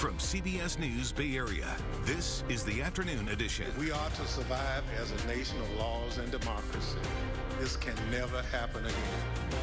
From CBS News Bay Area, this is the afternoon edition. We are to survive as a nation of laws and democracy. This can never happen again.